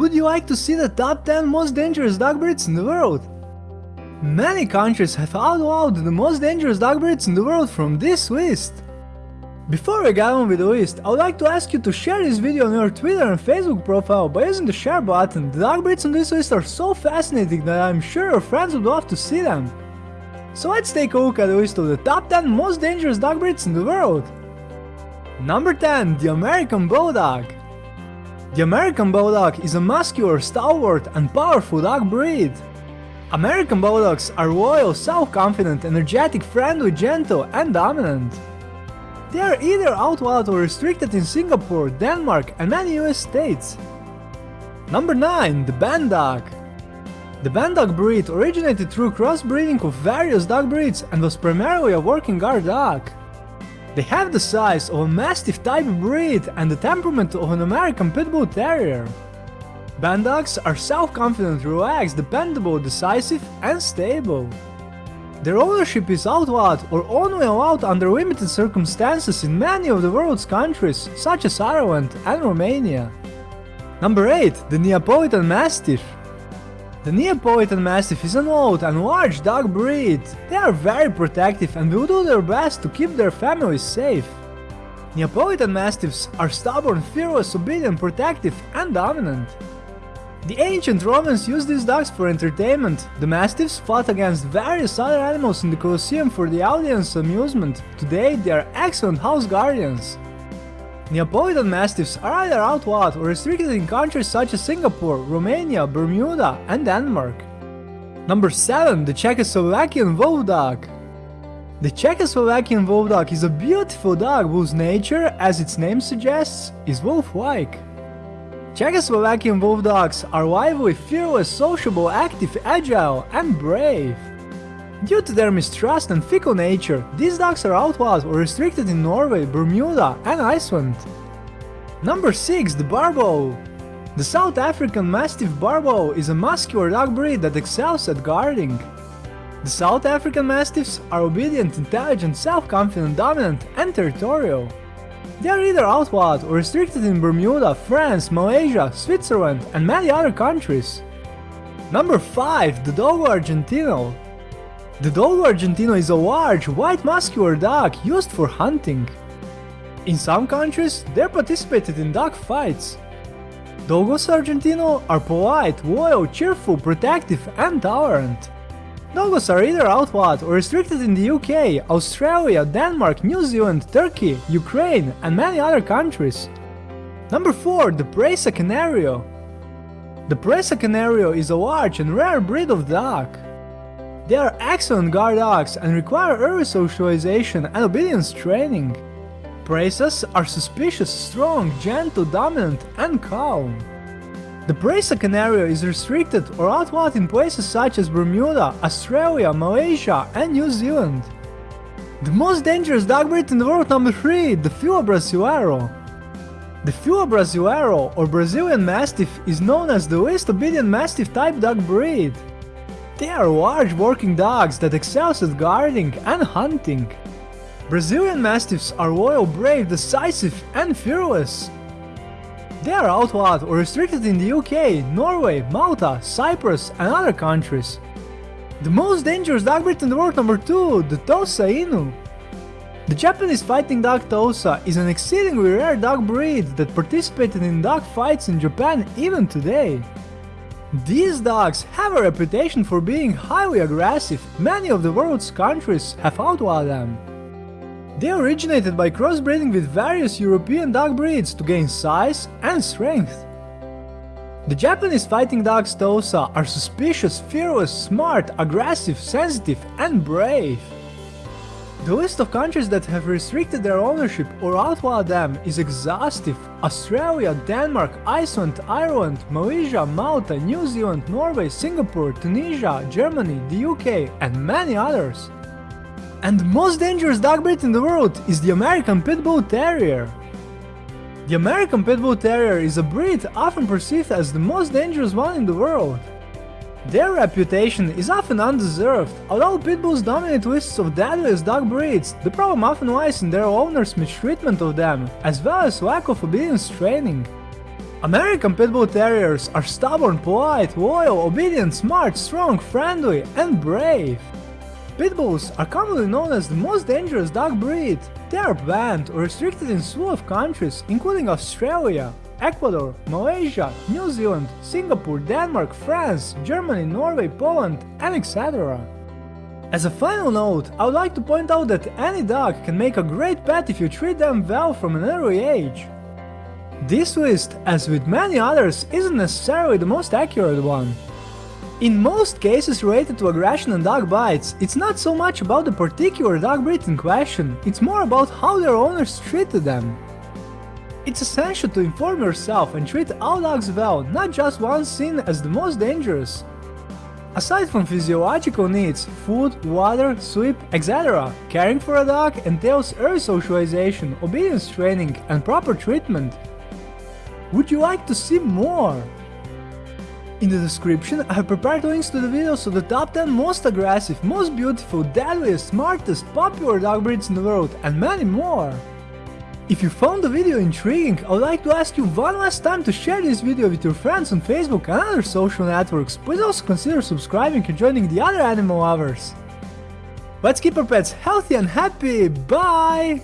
Would you like to see the top 10 most dangerous dog breeds in the world? Many countries have outlawed the most dangerous dog breeds in the world from this list. Before we get on with the list, I would like to ask you to share this video on your Twitter and Facebook profile by using the share button. The dog breeds on this list are so fascinating that I'm sure your friends would love to see them. So let's take a look at the list of the top 10 most dangerous dog breeds in the world. Number 10. The American Bulldog The American Bulldog is a muscular, stalwart and powerful dog breed. American Bulldogs are loyal, self-confident, energetic, friendly, gentle and dominant. They are either outlawed or restricted in Singapore, Denmark and many US states. Number 9. The Bandog The Bandog breed originated through crossbreeding of various dog breeds and was primarily a working guard dog. They have the size of a Mastiff type breed and the temperament of an American Pit Bull Terrier. Bandogs are self-confident, relaxed, dependable, decisive and stable. Their ownership is outlawed or only allowed under limited circumstances in many of the world's countries, such as Ireland and Romania. Number 8. The Neapolitan Mastiff The Neapolitan Mastiff is an old and large dog breed. They are very protective and will do their best to keep their families safe. Neapolitan Mastiffs are stubborn, fearless, obedient, protective and dominant. The ancient Romans used these dogs for entertainment. The mastiffs fought against various other animals in the Colosseum for the audience's amusement. Today they are excellent house guardians. Neapolitan Mastiffs are either outlawed or restricted in countries such as Singapore, Romania, Bermuda and Denmark. Number 7. The Czechoslovakian Wolf Dog The Czechoslovakian Wolf Dog is a beautiful dog whose nature, as its name suggests, is wolf-like. Czechoslovakian wolf dogs are lively, fearless, sociable, active, agile and brave. Due to their mistrust and fickle nature, these dogs are outlawed or restricted in Norway, Bermuda and Iceland. Number 6. The Boerboel The South African Mastiff Boerboel is a muscular dog breed that excels at guarding. The South African Mastiffs are obedient, intelligent, self-confident, dominant and territorial. They are either outlawed or restricted in Bermuda, France, Malaysia, Switzerland and many other countries. Number 5. The Dogo Argentino The Dogo Argentino is a large, white muscular dog used for hunting. In some countries, they participated in dog fights. Dogos Argentino are polite, loyal, cheerful, protective and tolerant. Dogos are either outlawed or restricted in the UK, Australia, Denmark, New Zealand, Turkey, Ukraine and many other countries. Number 4. The Presa Canario The Presa Canario is a large and rare breed of dog. They are excellent guard dogs and require early socialization and obedience training. Presas are suspicious, strong, gentle, dominant and calm. The Presa Canario is restricted or outlawed in places such as Bermuda, Australia, Malaysia and New Zealand. The most dangerous dog breed in the world number 3, the Fila Brasileiro. The Fila Brasileiro or Brazilian Mastiff is known as the least obedient Mastiff type dog breed. They are large working dogs that excel at guarding and hunting. Brazilian Mastiffs are loyal, brave, decisive and fearless. They are outlawed or restricted in the UK, Norway, Malta, Cyprus and other countries. The most dangerous dog breed in the world number 2, the Tosa Inu. The Japanese fighting dog Tosa is an exceedingly rare dog breed that participated in dog fights in Japan even today. These dogs have a reputation for being highly aggressive, many of the world's countries have outlawed them. They originated by crossbreeding with various European dog breeds to gain size and strength. The Japanese fighting dogs Tosa are suspicious, fearless, smart, aggressive, sensitive and brave. The list of countries that have restricted their ownership or outlawed them is exhaustive. Australia, Denmark, Iceland, Ireland, Malaysia, Malta, New Zealand, Norway, Singapore, Tunisia, Germany, the UK and many others. And the most dangerous dog breed in the world is the American Pit Bull Terrier. The American Pit Bull Terrier is a breed often perceived as the most dangerous one in the world. Their reputation is often undeserved. Although pit bulls dominate lists of deadliest dog breeds, the problem often lies in their owners' mistreatment of them, as well as lack of obedience training. American Pit Bull Terriers are stubborn, polite, loyal, obedient, smart, strong, friendly and brave. Pit Bulls are commonly known as the most dangerous dog breed. They are banned or restricted in slew of countries, including Australia, Ecuador, Malaysia, New Zealand, Singapore, Denmark, France, Germany, Norway, Poland, and etc. As a final note, I would like to point out that any dog can make a great pet if you treat them well from an early age. This list, as with many others, isn't necessarily the most accurate one. In most cases related to aggression and dog bites, it's not so much about the particular dog breed in question, it's more about how their owners treated them. It's essential to inform yourself and treat all dogs well, not just one seen as the most dangerous. Aside from physiological needs, food, water, sleep, etc., caring for a dog entails early socialization, obedience training, and proper treatment. Would you like to see more? In the description I have prepared links to the videos of the top 10 most aggressive, most beautiful, deadliest, smartest, popular dog breeds in the world and many more. If you found the video intriguing, I would like to ask you one last time to share this video with your friends on Facebook and other social networks, please also consider subscribing and joining the other animal lovers. Let's keep our pets healthy and happy, bye!